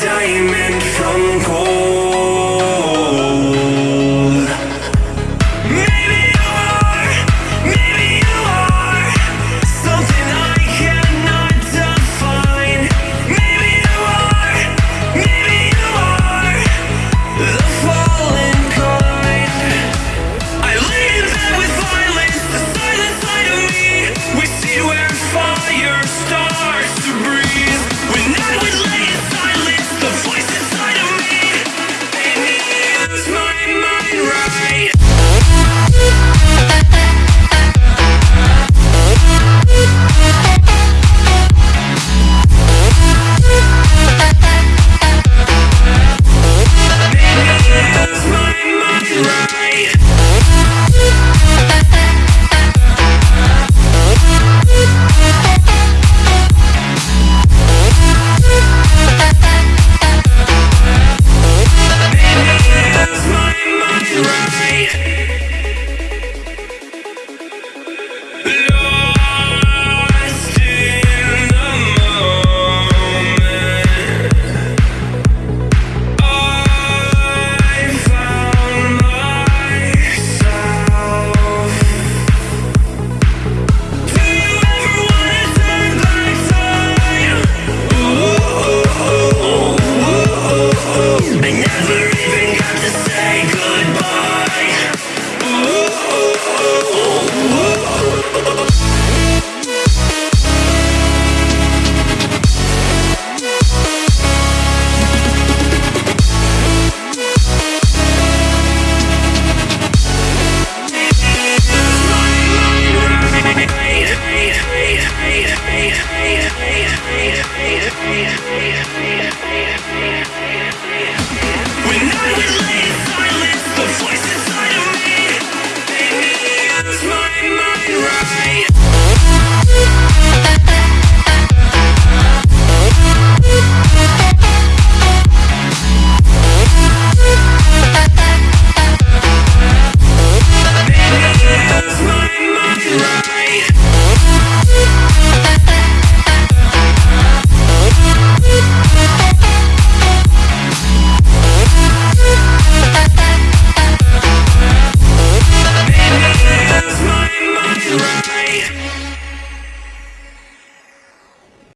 diamond from gold.